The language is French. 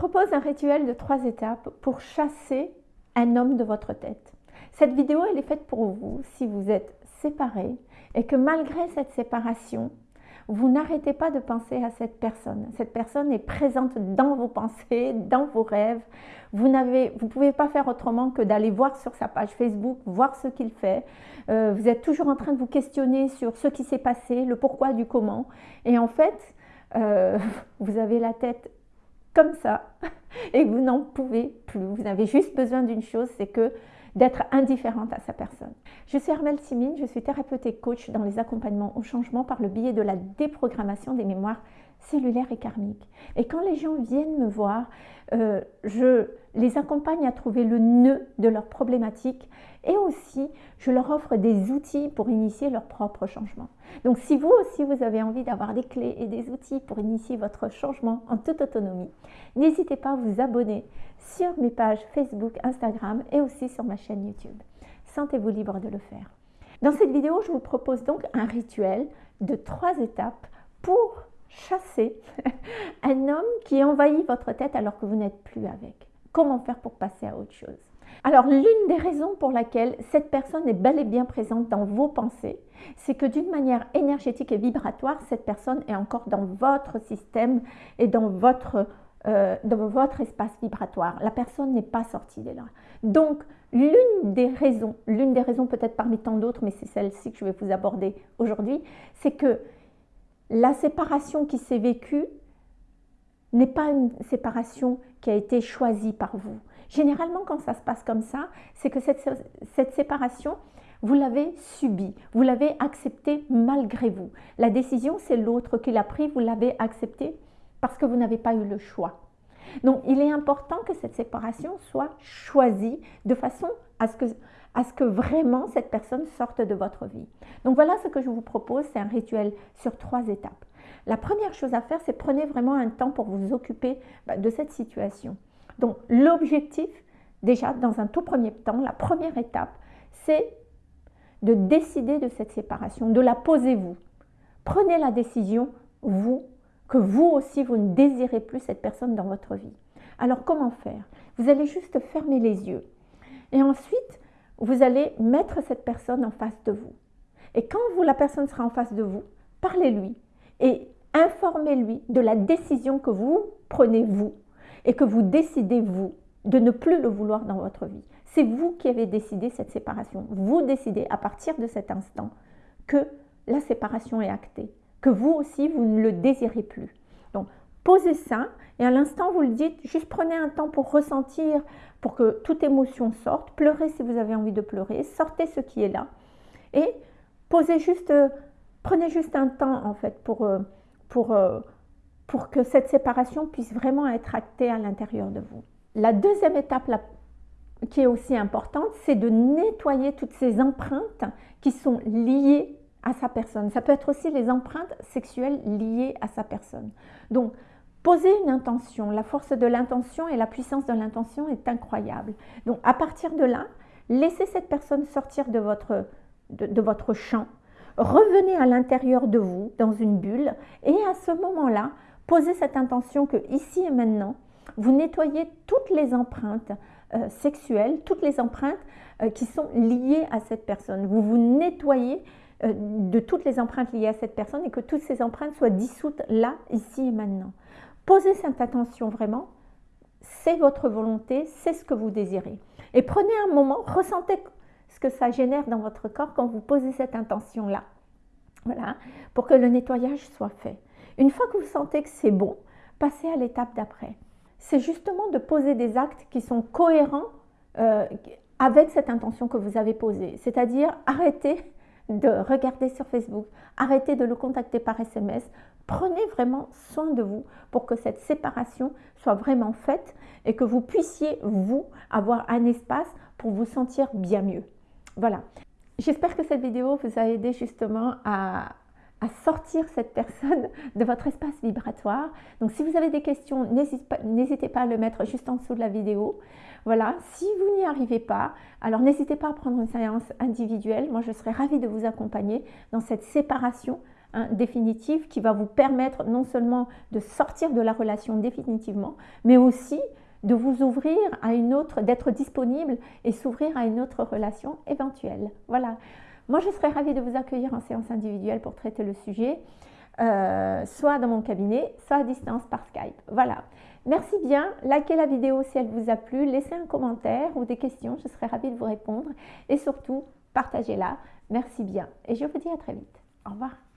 propose un rituel de trois étapes pour chasser un homme de votre tête. Cette vidéo, elle est faite pour vous si vous êtes séparés et que malgré cette séparation, vous n'arrêtez pas de penser à cette personne. Cette personne est présente dans vos pensées, dans vos rêves. Vous ne vous pouvez pas faire autrement que d'aller voir sur sa page Facebook, voir ce qu'il fait. Euh, vous êtes toujours en train de vous questionner sur ce qui s'est passé, le pourquoi du comment. Et en fait, euh, vous avez la tête comme ça et vous n'en pouvez plus. Vous avez juste besoin d'une chose, c'est que d'être indifférente à sa personne. Je suis Armelle Simine, je suis thérapeute et coach dans les accompagnements au changement par le biais de la déprogrammation des mémoires cellulaires et karmiques. Et quand les gens viennent me voir, euh, je les accompagne à trouver le nœud de leur problématique et aussi je leur offre des outils pour initier leur propre changement. Donc si vous aussi vous avez envie d'avoir des clés et des outils pour initier votre changement en toute autonomie, n'hésitez pas à vous abonner sur mes pages Facebook, Instagram et aussi sur ma chaîne YouTube. Sentez-vous libre de le faire. Dans cette vidéo, je vous propose donc un rituel de trois étapes pour chasser un homme qui envahit votre tête alors que vous n'êtes plus avec. Comment faire pour passer à autre chose? Alors, l'une des raisons pour laquelle cette personne est bel et bien présente dans vos pensées, c'est que d'une manière énergétique et vibratoire, cette personne est encore dans votre système et dans votre, euh, dans votre espace vibratoire. La personne n'est pas sortie de là. Donc, l'une des raisons, l'une des raisons peut-être parmi tant d'autres, mais c'est celle-ci que je vais vous aborder aujourd'hui, c'est que la séparation qui s'est vécue n'est pas une séparation qui a été choisie par vous. Généralement, quand ça se passe comme ça, c'est que cette, cette séparation, vous l'avez subie, vous l'avez acceptée malgré vous. La décision, c'est l'autre qui l'a pris, vous l'avez acceptée parce que vous n'avez pas eu le choix. Donc, il est important que cette séparation soit choisie de façon à ce que, à ce que vraiment cette personne sorte de votre vie. Donc, voilà ce que je vous propose, c'est un rituel sur trois étapes. La première chose à faire, c'est prenez vraiment un temps pour vous occuper bah, de cette situation. Donc, l'objectif, déjà, dans un tout premier temps, la première étape, c'est de décider de cette séparation, de la poser vous. Prenez la décision, vous, que vous aussi, vous ne désirez plus cette personne dans votre vie. Alors, comment faire? Vous allez juste fermer les yeux. Et ensuite, vous allez mettre cette personne en face de vous. Et quand la personne sera en face de vous, parlez-lui et informez-lui de la décision que vous prenez vous et que vous décidez vous de ne plus le vouloir dans votre vie. C'est vous qui avez décidé cette séparation. Vous décidez à partir de cet instant que la séparation est actée, que vous aussi, vous ne le désirez plus. Donc, posez ça et à l'instant, vous le dites, juste prenez un temps pour ressentir, pour que toute émotion sorte. Pleurez si vous avez envie de pleurer, sortez ce qui est là et posez juste, prenez juste un temps en fait pour, euh, pour, euh, pour que cette séparation puisse vraiment être actée à l'intérieur de vous. La deuxième étape qui est aussi importante, c'est de nettoyer toutes ces empreintes qui sont liées à sa personne. Ça peut être aussi les empreintes sexuelles liées à sa personne. Donc, posez une intention. La force de l'intention et la puissance de l'intention est incroyable. Donc, à partir de là, laissez cette personne sortir de votre, de votre champ. Revenez à l'intérieur de vous, dans une bulle, et à ce moment-là, posez cette intention que ici et maintenant, vous nettoyez toutes les empreintes euh, sexuelles, toutes les empreintes euh, qui sont liées à cette personne. Vous vous nettoyez euh, de toutes les empreintes liées à cette personne et que toutes ces empreintes soient dissoutes là, ici et maintenant. Posez cette attention vraiment, c'est votre volonté, c'est ce que vous désirez. Et prenez un moment, ressentez ce que ça génère dans votre corps quand vous posez cette intention-là. Voilà, pour que le nettoyage soit fait. Une fois que vous sentez que c'est bon, passez à l'étape d'après. C'est justement de poser des actes qui sont cohérents euh, avec cette intention que vous avez posée. C'est-à-dire arrêtez de regarder sur Facebook, arrêtez de le contacter par SMS. Prenez vraiment soin de vous pour que cette séparation soit vraiment faite et que vous puissiez, vous, avoir un espace pour vous sentir bien mieux. Voilà. J'espère que cette vidéo vous a aidé justement à, sortir cette personne de votre espace vibratoire. Donc si vous avez des questions, n'hésitez pas, à le mettre juste en dessous de la vidéo. Voilà, si vous n'y arrivez pas, alors n'hésitez pas à prendre une séance individuelle. Moi, je serais ravie de vous accompagner dans cette séparation hein, définitive qui va vous permettre non seulement de sortir de la relation définitivement, mais aussi de vous ouvrir à une autre, d'être disponible et s'ouvrir à une autre relation éventuelle. Voilà. Moi, je serais ravie de vous accueillir en séance individuelle pour traiter le sujet, euh, soit dans mon cabinet, soit à distance par Skype. Voilà. Merci bien. Likez la vidéo si elle vous a plu. Laissez un commentaire ou des questions. Je serais ravie de vous répondre. Et surtout, partagez-la. Merci bien. Et je vous dis à très vite. Au revoir.